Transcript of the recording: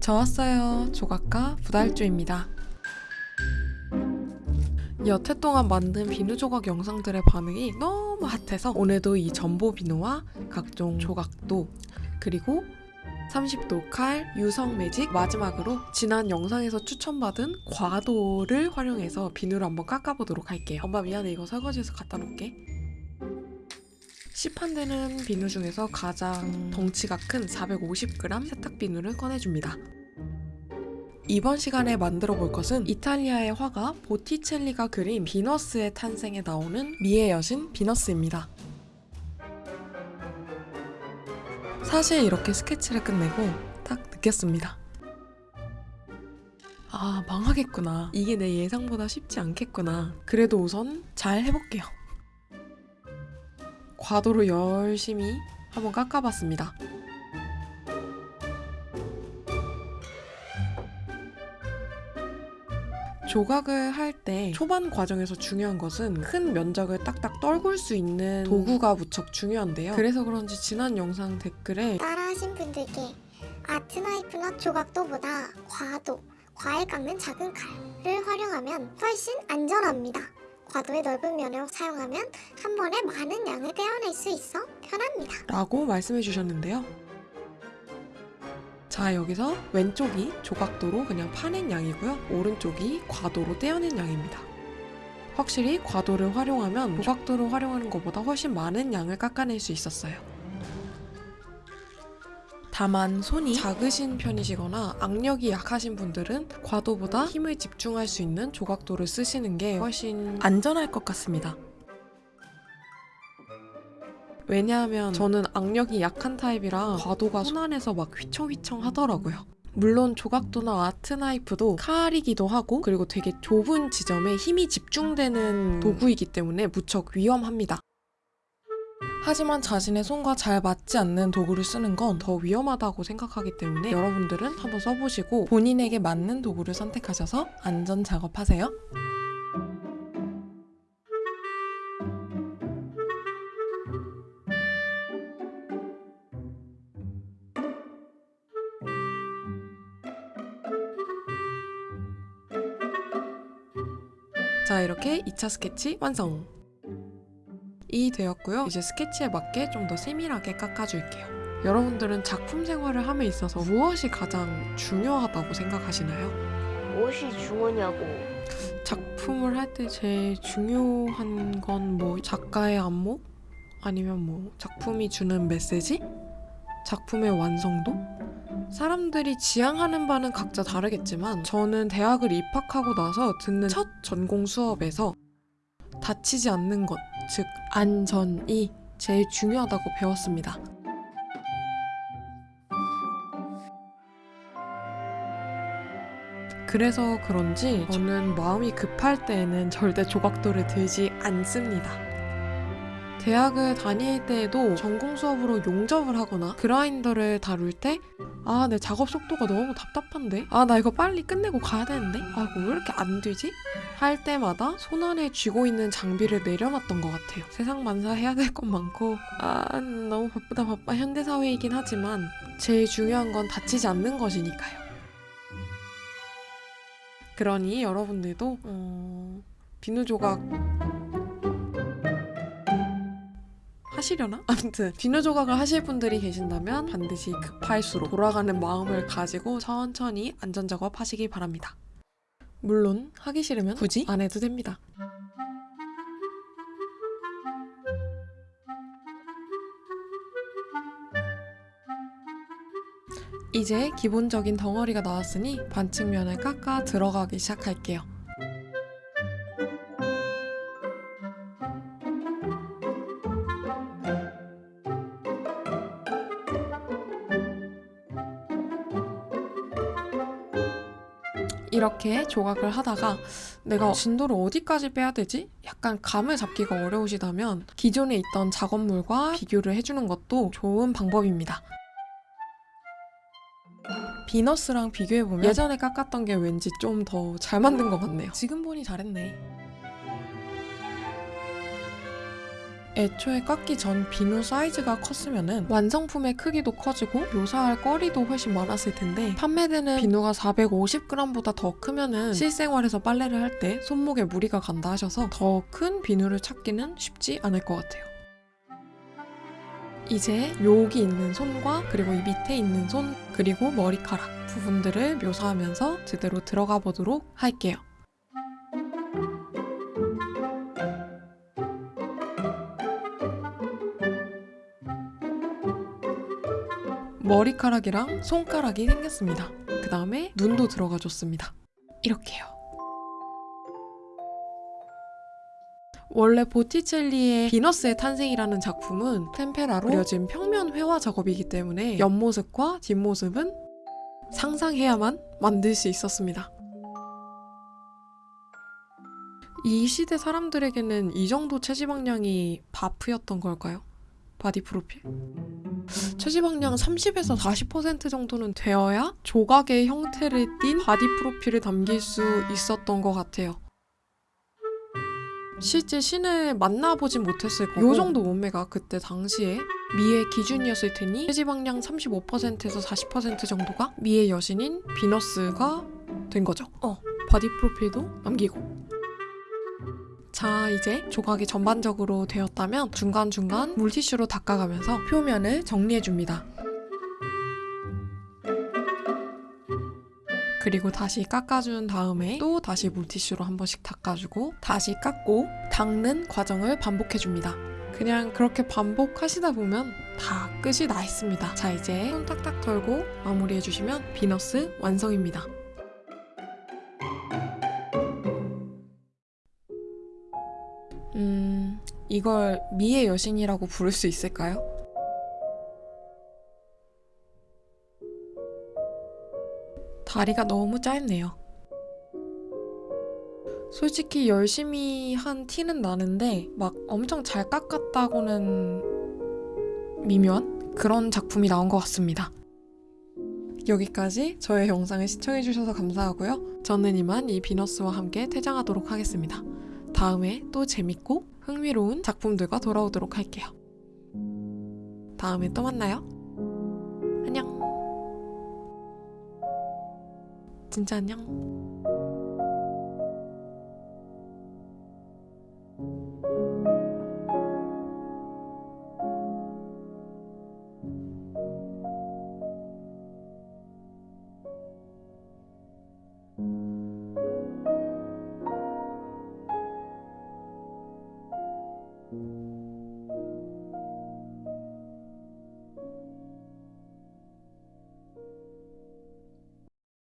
저 왔어요. 조각가 부달조입니다. 여태 동안 만든 비누 조각 영상들의 반응이 너무 핫해서 오늘도 이 전보 비누와 각종 조각도 그리고 30도 칼, 유성 매직 마지막으로 지난 영상에서 추천받은 과도를 활용해서 비누를 한번 깎아보도록 할게요. 엄마 미안해 이거 설거지해서 갖다 놓을게. 시판되는 비누 중에서 가장 덩치가 큰 450g 세탁 비누를 꺼내줍니다. 이번 시간에 만들어 볼 것은 이탈리아의 화가 보티첼리가 그린 비너스의 탄생에 나오는 미의 여신 비너스입니다. 사실 이렇게 스케치를 끝내고 딱 느꼈습니다. 아, 망하겠구나. 이게 내 예상보다 쉽지 않겠구나. 그래도 우선 잘 해볼게요. 과도로 열심히 한번 깎아봤습니다. 조각을 할 때 초반 과정에서 중요한 것은 큰 면적을 딱딱 떨굴 수 있는 도구가 무척 중요한데요. 그래서 그런지 지난 영상 댓글에 따라하신 분들께 아트 나이프나 조각도보다 과도, 과일 깎는 작은 칼을 활용하면 훨씬 안전합니다. 과도의 넓은 면을 사용하면 한 번에 많은 양을 떼어낼 수 있어 편합니다. 라고 말씀해 주셨는데요. 자, 여기서 왼쪽이 조각도로 그냥 파낸 양이고요. 오른쪽이 과도로 떼어낸 양입니다. 확실히 과도를 활용하면 조각도를 활용하는 것보다 훨씬 많은 양을 깎아낼 수 있었어요. 다만 손이 작으신 편이시거나 악력이 약하신 분들은 과도보다 힘을 집중할 수 있는 조각도를 쓰시는 게 훨씬 안전할 것 같습니다. 왜냐하면 저는 악력이 약한 타입이라 과도가 손 안에서 막 휘청휘청 하더라고요. 물론 조각도나 아트 나이프도 칼이기도 하고 그리고 되게 좁은 지점에 힘이 집중되는 도구이기 때문에 무척 위험합니다. 하지만 자신의 손과 잘 맞지 않는 도구를 쓰는 건 더 위험하다고 생각하기 때문에 여러분들은 한번 써보시고 본인에게 맞는 도구를 선택하셔서 안전 작업하세요. 자 이렇게 2차 스케치 완성! 이 되었고요. 이제 스케치에 맞게 좀 더 세밀하게 깎아줄게요. 여러분들은 작품 생활을 함에 있어서 무엇이 가장 중요하다고 생각하시나요? 무엇이 중요냐고 작품을 할 때 제일 중요한 건 뭐 작가의 안목? 아니면 뭐 작품이 주는 메시지? 작품의 완성도? 사람들이 지향하는 바는 각자 다르겠지만 저는 대학을 입학하고 나서 듣는 첫 전공 수업에서 다치지 않는 것, 즉 안전이 제일 중요하다고 배웠습니다. 그래서 그런지 저는 마음이 급할 때에는 절대 조각도를 들지 않습니다. 대학을 다닐 때에도 전공 수업으로 용접을 하거나 그라인더를 다룰 때 아, 내 작업 속도가 너무 답답한데? 아, 나 이거 빨리 끝내고 가야 되는데? 아, 이거 왜 이렇게 안 되지? 할 때마다 손 안에 쥐고 있는 장비를 내려놨던 것 같아요. 세상 만사 해야 될 것 많고, 아, 너무 바쁘다 바빠 현대사회이긴 하지만 제일 중요한 건 다치지 않는 것이니까요. 그러니 여러분들도 어, 비누 조각 하시려나? 아무튼 비누 조각을 하실 분들이 계신다면 반드시 급할수록 돌아가는 마음을 가지고 천천히 안전 작업 하시길 바랍니다. 물론 하기 싫으면 굳이 안 해도 됩니다. 이제 기본적인 덩어리가 나왔으니 반측면을 깎아 들어가기 시작할게요. 이렇게 조각을 하다가 내가 진도를 어디까지 빼야 되지? 약간 감을 잡기가 어려우시다면 기존에 있던 작업물과 비교를 해주는 것도 좋은 방법입니다. 비너스랑 비교해보면 예전에 깎았던 게 왠지 좀 더 잘 만든 것 같네요. 지금 보니 잘했네. 애초에 깎기 전 비누 사이즈가 컸으면은 완성품의 크기도 커지고 묘사할 거리도 훨씬 많았을 텐데 판매되는 비누가 450g보다 더 크면은 실생활에서 빨래를 할 때 손목에 무리가 간다 하셔서 더 큰 비누를 찾기는 쉽지 않을 것 같아요. 이제 여기 있는 손과 그리고 이 밑에 있는 손 그리고 머리카락 부분들을 묘사하면서 제대로 들어가 보도록 할게요. 머리카락이랑 손가락이 생겼습니다. 그 다음에 눈도 들어가 줬습니다. 이렇게요. 원래 보티첼리의 비너스의 탄생이라는 작품은 템페라로 그려진 평면 회화 작업이기 때문에 옆모습과 뒷모습은 상상해야만 만들 수 있었습니다. 이 시대 사람들에게는 이 정도 체지방량이 바프였던 걸까요? 바디 프로필? 체지방량 30에서 40% 정도는 되어야 조각의 형태를 띤 바디 프로필을 담길 수 있었던 것 같아요. 실제 신을 만나보진 못했을 거고 이 정도 몸매가 그때 당시에 미의 기준이었을 테니 체지방량 35%에서 40% 정도가 미의 여신인 비너스가 된 거죠. 어, 바디 프로필도 남기고 자, 이제 조각이 전반적으로 되었다면 중간중간 물티슈로 닦아가면서 표면을 정리해줍니다. 그리고 다시 깎아준 다음에 또 다시 물티슈로 한 번씩 닦아주고 다시 깎고 닦는 과정을 반복해줍니다. 그냥 그렇게 반복하시다 보면 다 끝이 나 있습니다. 자, 이제 손 탁탁 털고 마무리해주시면 비너스 완성입니다. 이걸 미의 여신이라고 부를 수 있을까요? 다리가 너무 짧네요. 솔직히 열심히 한 티는 나는데 막 엄청 잘 깎았다고는 미묘한 그런 작품이 나온 것 같습니다. 여기까지 저의 영상을 시청해주셔서 감사하고요. 저는 이만 이 비너스와 함께 퇴장하도록 하겠습니다. 다음에 또 재밌고 흥미로운 작품들과 돌아오도록 할게요. 다음에 또 만나요. 안녕. 진짜 안녕.